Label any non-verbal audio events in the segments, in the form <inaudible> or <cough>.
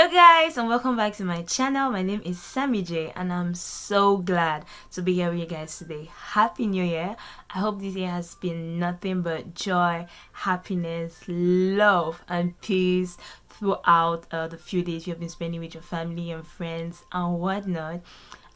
hello guys and welcome back to my channel. My name is sammy j and i'm so glad to be here with you guys today. Happy new year. I hope this year has been nothing but joy happiness love and peace throughout uh, the few days you have been spending with your family and friends and whatnot.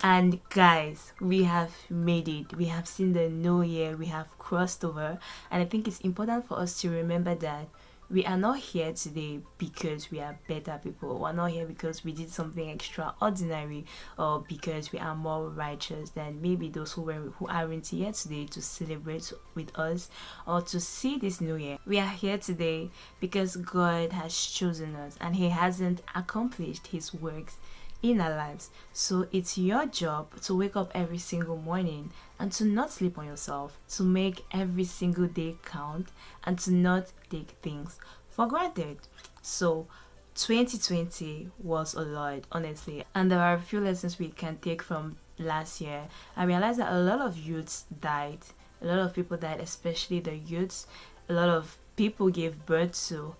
And guys we have made it. We have seen the new year. We have crossed over. And i think it's important for us to remember that we are not here today because we are better people. We're not here because we did something extraordinary or because we are more righteous than maybe those who were who aren't here today to celebrate with us or to see this new year. We are here today because god has chosen us and he hasn't accomplished his works in our lives. So it's your job to wake up every single morning and to not sleep on yourself, to make every single day count and to not take things for granted. So 2020 was a lot, honestly, and there are a few lessons we can take from last year. I realized that a lot of youths died, a lot of people died, especially the youths, a lot of people gave birth to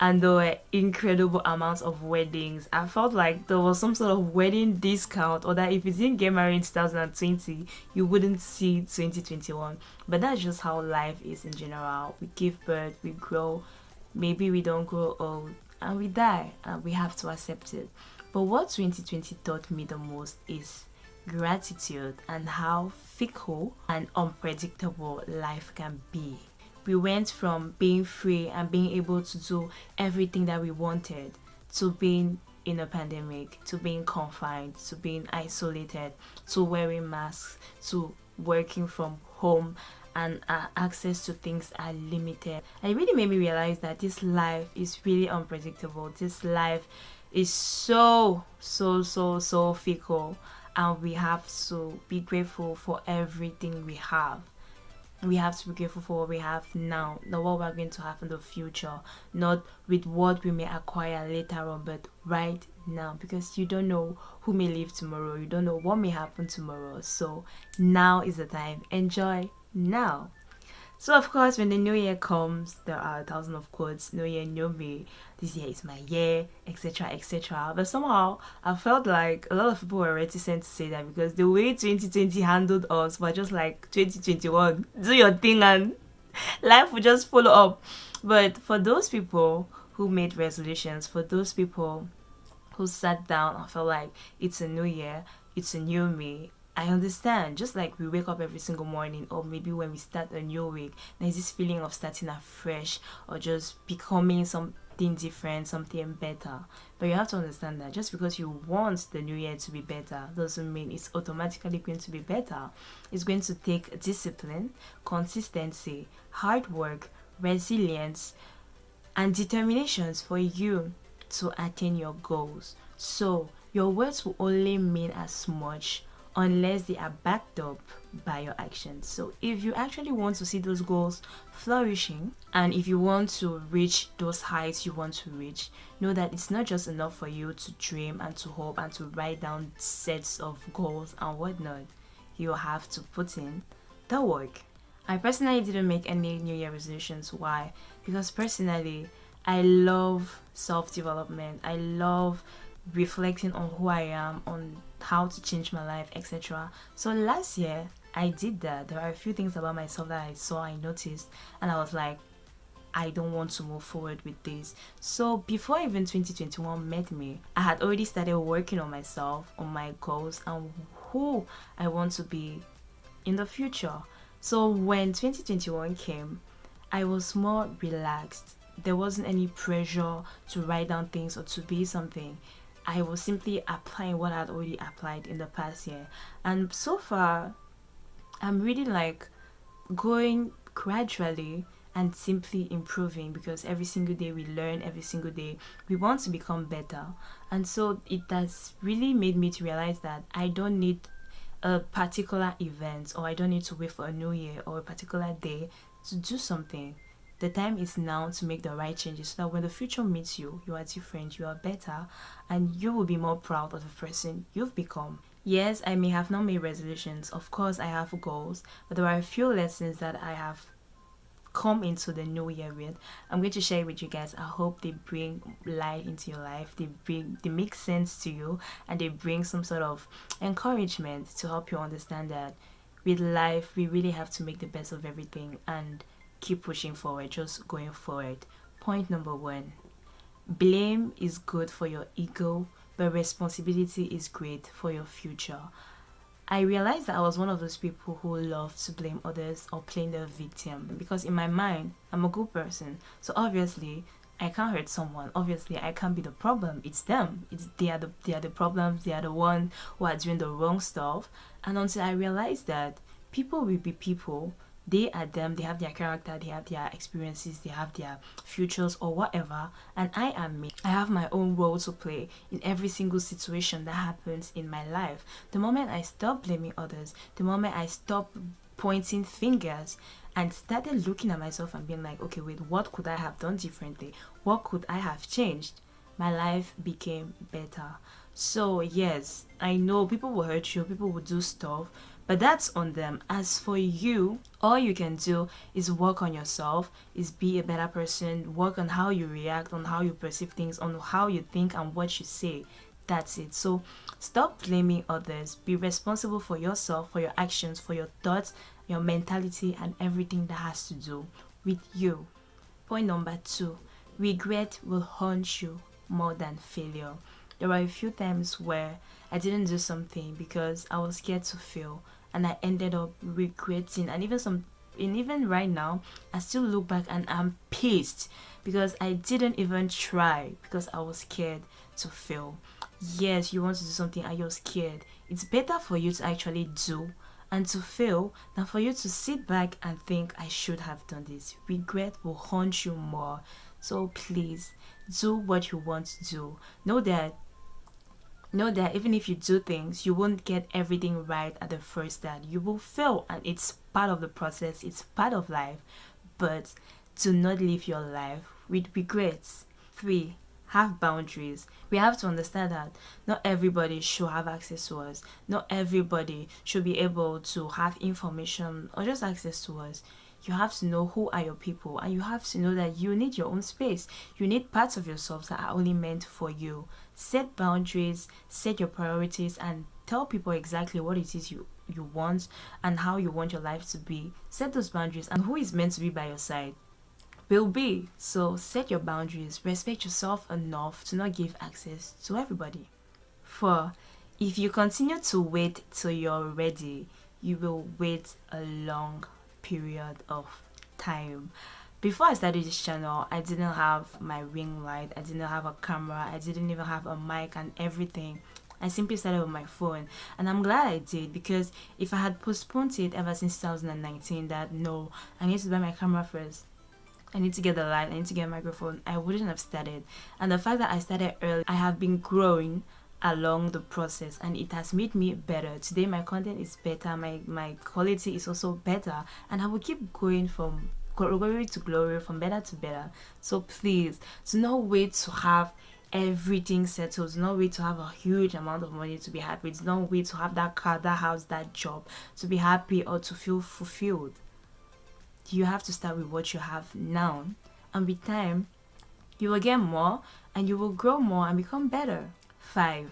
and there were incredible amounts of weddings. I felt like there was some sort of wedding discount, or that if you didn't get married in 2020, you wouldn't see 2021. But that's just how life is in general. We give birth, we grow, maybe we don't grow old, and we die, and we have to accept it. But what 2020 taught me the most is gratitude and how fickle and unpredictable life can be we went from being free and being able to do everything that we wanted to being in a pandemic, to being confined, to being isolated, to wearing masks, to working from home and uh, access to things are limited. And it really made me realize that this life is really unpredictable. This life is so, so, so, so fickle and we have to be grateful for everything we have we have to be grateful for what we have now, not what we're going to have in the future, not with what we may acquire later on, but right now because you don't know who may leave tomorrow, you don't know what may happen tomorrow. So now is the time. Enjoy now. So of course, when the new year comes, there are a thousand of quotes. New year, new me. This year is my year, etc., etc. But somehow, I felt like a lot of people were reticent to say that because the way 2020 handled us was just like 2021. Do your thing and life will just follow up. But for those people who made resolutions, for those people who sat down and felt like it's a new year, it's a new me, I understand. Just like we wake up every single morning, or maybe when we start a new week, there's this feeling of starting afresh or just becoming something different, something better. But you have to understand that just because you want the new year to be better doesn't mean it's automatically going to be better. It's going to take discipline, consistency, hard work, resilience, and determinations for you to attain your goals. So, your words will only mean as much unless they are backed up by your actions. So if you actually want to see those goals flourishing and if you want to reach those heights you want to reach, know that it's not just enough for you to dream and to hope and to write down sets of goals and whatnot. You have to put in the work. I personally didn't make any New Year resolutions. Why? Because personally, I love self development. I love reflecting on who I am, on how to change my life, etc. So last year I did that. There are a few things about myself that I saw, I noticed, and I was like, I don't want to move forward with this. So before even 2021 met me, I had already started working on myself, on my goals, and who I want to be in the future. So when 2021 came, I was more relaxed. There wasn't any pressure to write down things or to be something. I was simply applying what I'd already applied in the past year. And so far, I'm really like going gradually and simply improving because every single day we learn, every single day we want to become better. And so it has really made me to realize that I don't need a particular event or I don't need to wait for a new year or a particular day to do something. The time is now to make the right changes so that when the future meets you, you are different, you are better, and you will be more proud of the person you've become. Yes, I may have not made resolutions. Of course, I have goals, but there are a few lessons that I have come into the new year with. I'm going to share with you guys. I hope they bring light into your life. They bring they make sense to you and they bring some sort of encouragement to help you understand that with life we really have to make the best of everything and keep pushing forward, just going forward. Point number one. Blame is good for your ego, but responsibility is great for your future. I realized that I was one of those people who love to blame others or playing the victim because in my mind, I'm a good person. So obviously, I can't hurt someone. Obviously, I can't be the problem. It's them. It's they are the they are the problems. They are the one who are doing the wrong stuff. And until I realized that people will be people, they are them they have their character they have their experiences they have their futures or whatever. And i am me. I have my own role to play in every single situation that happens in my life. The moment i stop blaming others the moment i stop pointing fingers and started looking at myself and being like okay wait what could i have done differently? What could i have changed? my life became better so yes i know people will hurt you people will do stuff but that's on them. As for you all you can do is work on yourself is be a better person work on how you react on how you perceive things on how you think and what you say. That's it. So stop blaming others. Be responsible for yourself for your actions for your thoughts your mentality and everything that has to do with you. Point number two regret will haunt you more than failure there were a few times where i didn't do something because i was scared to fail and I ended up regretting and even some and even right now I still look back and I'm pissed because I didn't even try because I was scared to fail. Yes, you want to do something and you're scared. It's better for you to actually do and to fail than for you to sit back and think I should have done this. Regret will haunt you more. So please do what you want to do. Know that know that even if you do things you won't get everything right at the first start. You will fail and it's part of the process it's part of life. But do not live your life with regrets. Three have boundaries. We have to understand that not everybody should have access to us. Not everybody should be able to have information or just access to us you have to know who are your people and you have to know that you need your own space. You need parts of yourself that are only meant for you. Set boundaries set your priorities and tell people exactly what it is you you want and how you want your life to be. Set those boundaries and who is meant to be by your side will be. So set your boundaries. Respect yourself enough to not give access to everybody. For if you continue to wait till you're ready you will wait a long period of time before I started this channel, I didn't have my ring light, I didn't have a camera, I didn't even have a mic and everything. I simply started with my phone and I'm glad I did because if I had postponed it ever since 2019 that no, I need to buy my camera first. I need to get the light, I need to get a microphone, I wouldn't have started. And the fact that I started early, I have been growing along the process and it has made me better. Today my content is better my my quality is also better and i will keep going from glory to glory from better to better. So please do not wait to have everything settled. Do not wait to have a huge amount of money to be happy. Do not wait to have that car that house that job to be happy or to feel fulfilled. You have to start with what you have now and with time you will get more and you will grow more and become better Five,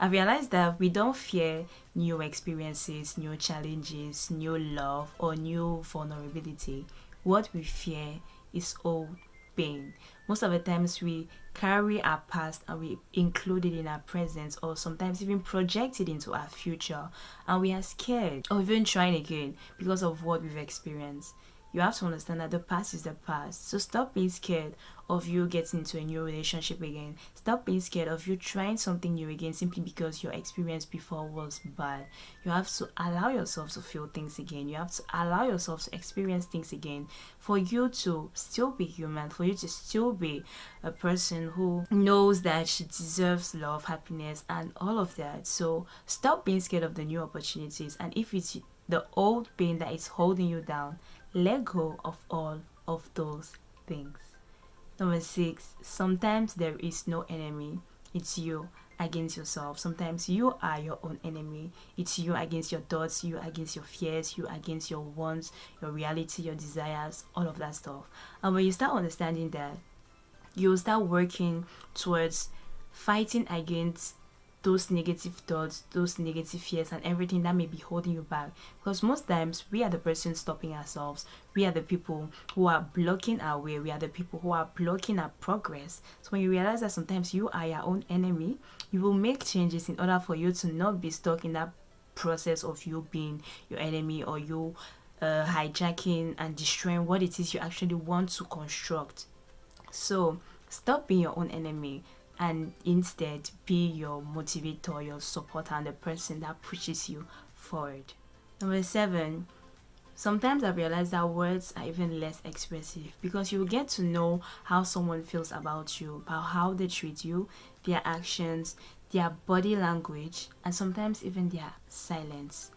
I realized that we don't fear new experiences, new challenges, new love, or new vulnerability. What we fear is old pain. Most of the times we carry our past and we include it in our present or sometimes even project it into our future and we are scared of even trying again because of what we've experienced you have to understand that the past is the past. So stop being scared of you getting into a new relationship again. Stop being scared of you trying something new again simply because your experience before was bad. You have to allow yourself to feel things again. You have to allow yourself to experience things again for you to still be human, for you to still be a person who knows that she deserves love, happiness, and all of that. So stop being scared of the new opportunities. And if it's the old pain that is holding you down, let go of all of those things. Number six, sometimes there is no enemy, it's you. against yourself. Sometimes you are your own enemy. It's you against your thoughts, you against your fears, you against your wants, your reality, your desires, all of that stuff. And when you start understanding that, you'll start working towards fighting against those negative thoughts, those negative fears, and everything that may be holding you back. Because most times we are the person stopping ourselves. We are the people who are blocking our way. We are the people who are blocking our progress. So when you realize that sometimes you are your own enemy, you will make changes in order for you to not be stuck in that process of you being your enemy or you uh, hijacking and destroying what it is you actually want to construct. So stop being your own enemy and instead be your motivator, your supporter, and the person that pushes you forward. Number seven, sometimes I realize that words are even less expressive because you get to know how someone feels about you, about how they treat you, their actions, their body language, and sometimes even their silence.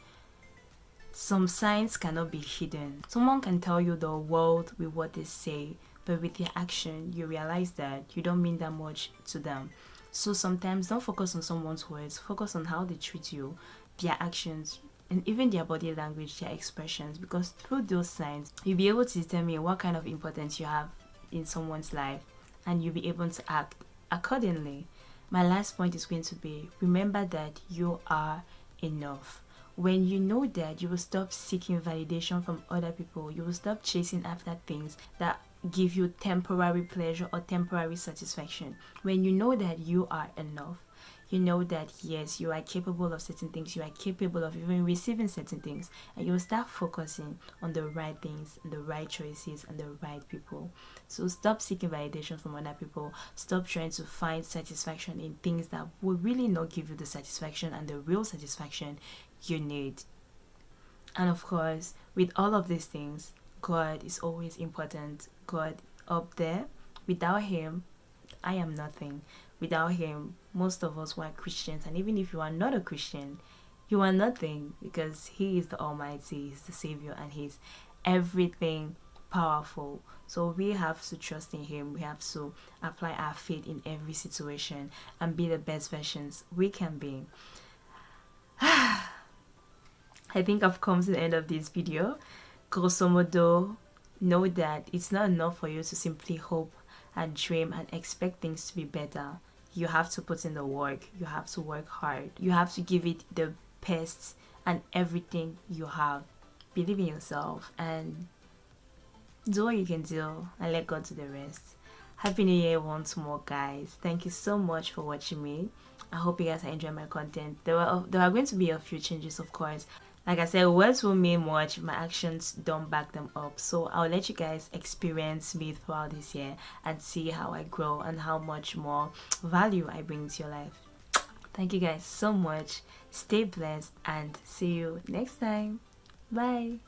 Some signs cannot be hidden. Someone can tell you the world with what they say, but with your action you realize that you don't mean that much to them. So sometimes don't focus on someone's words. Focus on how they treat you their actions and even their body language their expressions. Because through those signs you'll be able to determine what kind of importance you have in someone's life and you'll be able to act accordingly. My last point is going to be remember that you are enough. When you know that you will stop seeking validation from other people. You will stop chasing after things that give you temporary pleasure or temporary satisfaction. When you know that you are enough you know that yes you are capable of certain things you are capable of even receiving certain things and you will start focusing on the right things and the right choices and the right people. So stop seeking validation from other people. Stop trying to find satisfaction in things that will really not give you the satisfaction and the real satisfaction you need. And of course with all of these things God is always important. God up there. Without Him, I am nothing. Without Him, most of us were Christians, and even if you are not a Christian, you are nothing because He is the Almighty, He's the Savior, and He's everything powerful. So we have to trust in Him. We have to apply our faith in every situation and be the best versions we can be. <sighs> I think I've come to the end of this video grosso modo, know that it's not enough for you to simply hope and dream and expect things to be better. You have to put in the work. You have to work hard. You have to give it the best and everything you have. Believe in yourself and do what you can do and let God do the rest. Happy New Year once more, guys. Thank you so much for watching me. I hope you guys enjoying my content. There were there are going to be a few changes, of course. Like I said, words will mean much my actions don't back them up. So I'll let you guys experience me throughout this year and see how I grow and how much more value I bring to your life. Thank you guys so much. Stay blessed and see you next time. Bye.